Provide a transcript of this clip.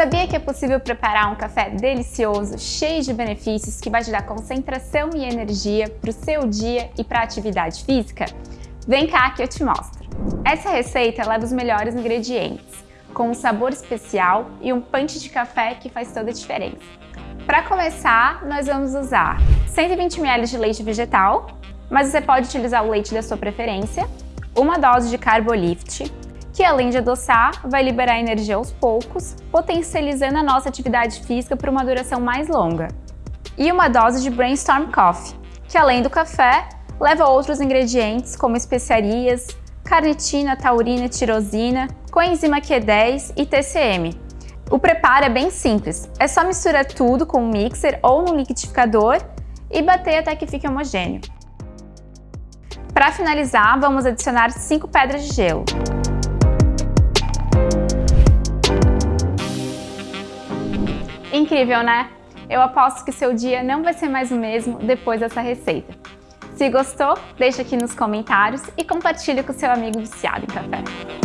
Sabia que é possível preparar um café delicioso, cheio de benefícios, que vai te dar concentração e energia para o seu dia e para a atividade física? Vem cá que eu te mostro. Essa receita leva os melhores ingredientes, com um sabor especial e um punch de café que faz toda a diferença. Para começar, nós vamos usar 120 ml de leite vegetal, mas você pode utilizar o leite da sua preferência, uma dose de Carbolift, que além de adoçar, vai liberar energia aos poucos, potencializando a nossa atividade física por uma duração mais longa. E uma dose de Brainstorm Coffee, que além do café, leva outros ingredientes como especiarias, carnitina, taurina, tirosina, coenzima Q10 e TCM. O preparo é bem simples, é só misturar tudo com um mixer ou no liquidificador e bater até que fique homogêneo. Para finalizar, vamos adicionar 5 pedras de gelo. Incrível, né? Eu aposto que seu dia não vai ser mais o mesmo depois dessa receita. Se gostou, deixa aqui nos comentários e compartilhe com seu amigo viciado em café.